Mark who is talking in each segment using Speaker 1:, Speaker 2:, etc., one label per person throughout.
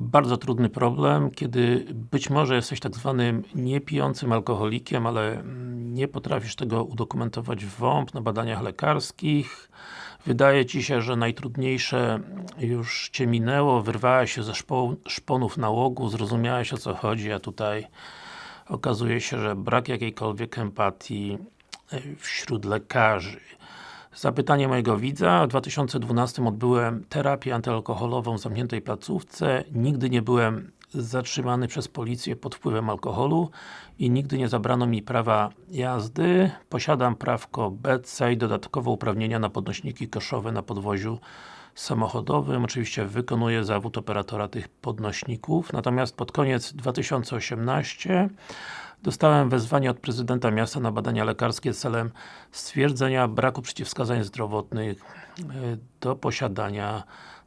Speaker 1: bardzo trudny problem, kiedy być może jesteś tak zwanym niepijącym alkoholikiem, ale nie potrafisz tego udokumentować w WOMP na badaniach lekarskich. Wydaje Ci się, że najtrudniejsze już Cię minęło, wyrwałeś się ze szponów nałogu, zrozumiałeś o co chodzi, a tutaj okazuje się, że brak jakiejkolwiek empatii wśród lekarzy. Zapytanie mojego widza. W 2012 odbyłem terapię antyalkoholową w zamkniętej placówce. Nigdy nie byłem zatrzymany przez policję pod wpływem alkoholu i nigdy nie zabrano mi prawa jazdy. Posiadam prawko BC i dodatkowo uprawnienia na podnośniki koszowe na podwoziu samochodowym. Oczywiście wykonuję zawód operatora tych podnośników. Natomiast pod koniec 2018 Dostałem wezwanie od prezydenta miasta na badania lekarskie celem stwierdzenia braku przeciwwskazań zdrowotnych e, do posiadania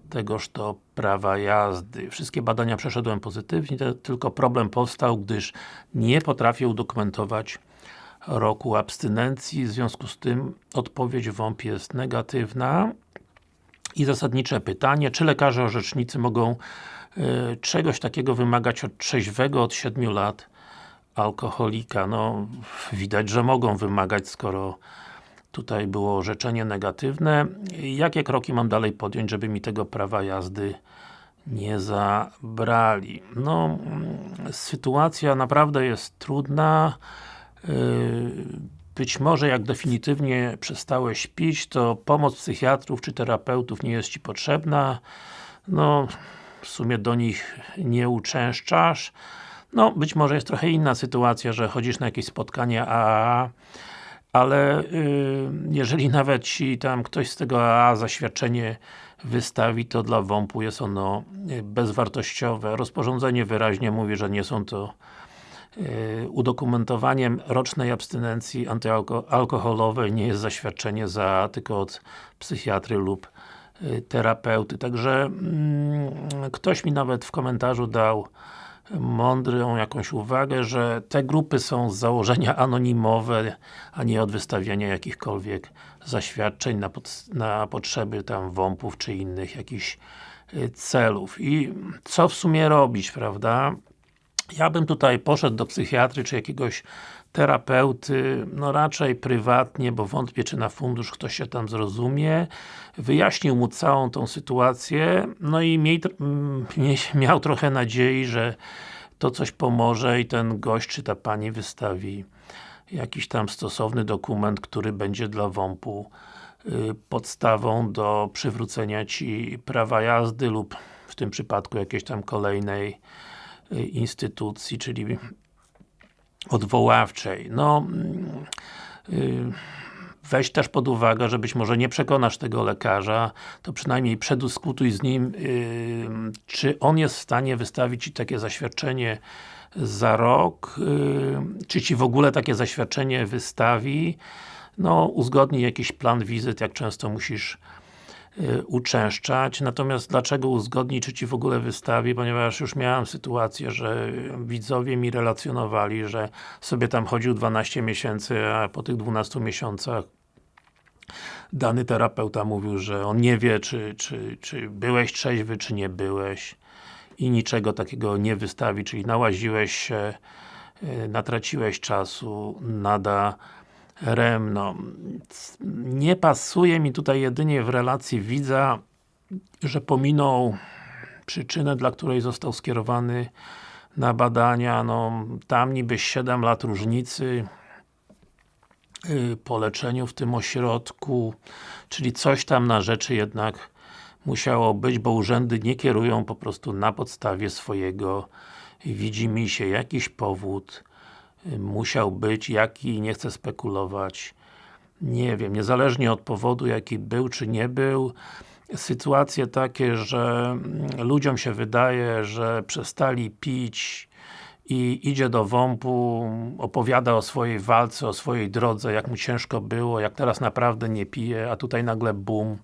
Speaker 1: tegoż to prawa jazdy. Wszystkie badania przeszedłem pozytywnie, tylko problem powstał, gdyż nie potrafię udokumentować roku abstynencji, w związku z tym odpowiedź WOMP jest negatywna. I zasadnicze pytanie, czy lekarze orzecznicy mogą y, czegoś takiego wymagać od trzeźwego od 7 lat alkoholika, no widać, że mogą wymagać, skoro tutaj było orzeczenie negatywne. Jakie kroki mam dalej podjąć, żeby mi tego prawa jazdy nie zabrali? No, sytuacja naprawdę jest trudna. Yy, być może jak definitywnie przestałeś pić, to pomoc psychiatrów czy terapeutów nie jest Ci potrzebna. No, w sumie do nich nie uczęszczasz. No, być może jest trochę inna sytuacja, że chodzisz na jakieś spotkania AAA, ale yy, jeżeli nawet Ci tam ktoś z tego AAA zaświadczenie wystawi, to dla WOMP-u jest ono y, bezwartościowe. Rozporządzenie wyraźnie mówi, że nie są to yy, udokumentowaniem rocznej abstynencji antyalkoholowej nie jest zaświadczenie za, tylko od psychiatry lub yy, terapeuty. Także yy, ktoś mi nawet w komentarzu dał mądrą jakąś uwagę, że te grupy są z założenia anonimowe, a nie od wystawiania jakichkolwiek zaświadczeń na, na potrzeby tam WOMP-ów czy innych jakichś y, celów. I co w sumie robić, prawda? Ja bym tutaj poszedł do psychiatry czy jakiegoś terapeuty, no raczej prywatnie, bo wątpię czy na fundusz ktoś się tam zrozumie, wyjaśnił mu całą tą sytuację, no i miej, miał trochę nadziei, że to coś pomoże i ten gość czy ta pani wystawi jakiś tam stosowny dokument, który będzie dla WOMP-u y, podstawą do przywrócenia Ci prawa jazdy lub w tym przypadku jakiejś tam kolejnej y, instytucji, czyli odwoławczej. No, yy, weź też pod uwagę, że być może nie przekonasz tego lekarza, to przynajmniej przedyskutuj z nim, yy, czy on jest w stanie wystawić Ci takie zaświadczenie za rok, yy, czy Ci w ogóle takie zaświadczenie wystawi, no, uzgodnij jakiś plan wizyt, jak często musisz Y, uczęszczać, natomiast dlaczego uzgodnić, czy Ci w ogóle wystawi, ponieważ już miałem sytuację, że widzowie mi relacjonowali, że sobie tam chodził 12 miesięcy, a po tych 12 miesiącach dany terapeuta mówił, że on nie wie, czy, czy, czy byłeś trzeźwy, czy nie byłeś i niczego takiego nie wystawi, czyli nałaziłeś się, y, natraciłeś czasu, nada REM, no nie pasuje mi tutaj jedynie w relacji widza, że pominął przyczynę, dla której został skierowany na badania, no tam niby 7 lat różnicy yy, po leczeniu w tym ośrodku, czyli coś tam na rzeczy jednak musiało być, bo urzędy nie kierują po prostu na podstawie swojego widzi mi się jakiś powód musiał być, jaki, nie chcę spekulować. Nie wiem, niezależnie od powodu, jaki był, czy nie był, sytuacje takie, że ludziom się wydaje, że przestali pić i idzie do WOMP-u, opowiada o swojej walce, o swojej drodze, jak mu ciężko było, jak teraz naprawdę nie pije, a tutaj nagle bum,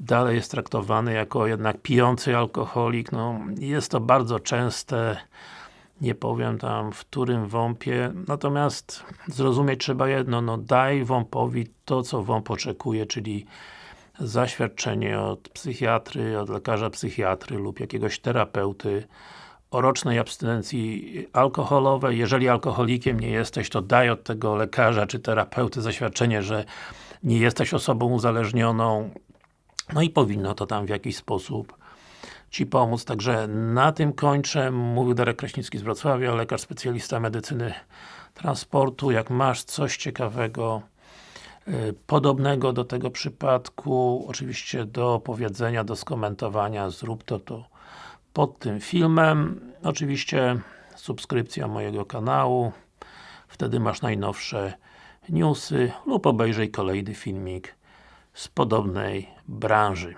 Speaker 1: dalej jest traktowany jako jednak pijący alkoholik, no jest to bardzo częste nie powiem tam w którym WOMP-ie, natomiast zrozumieć trzeba jedno, no daj WOMP-owi to, co WOMP oczekuje, czyli zaświadczenie od psychiatry, od lekarza psychiatry lub jakiegoś terapeuty o rocznej abstynencji alkoholowej. Jeżeli alkoholikiem nie jesteś, to daj od tego lekarza czy terapeuty zaświadczenie, że nie jesteś osobą uzależnioną. No i powinno to tam w jakiś sposób Ci pomóc. Także na tym kończę. Mówił Darek Kraśnicki z Wrocławia, lekarz specjalista medycyny transportu. Jak masz coś ciekawego, y, podobnego do tego przypadku, oczywiście do powiedzenia, do skomentowania, zrób to, to pod tym filmem. Oczywiście subskrypcja mojego kanału, wtedy masz najnowsze newsy lub obejrzyj kolejny filmik z podobnej branży.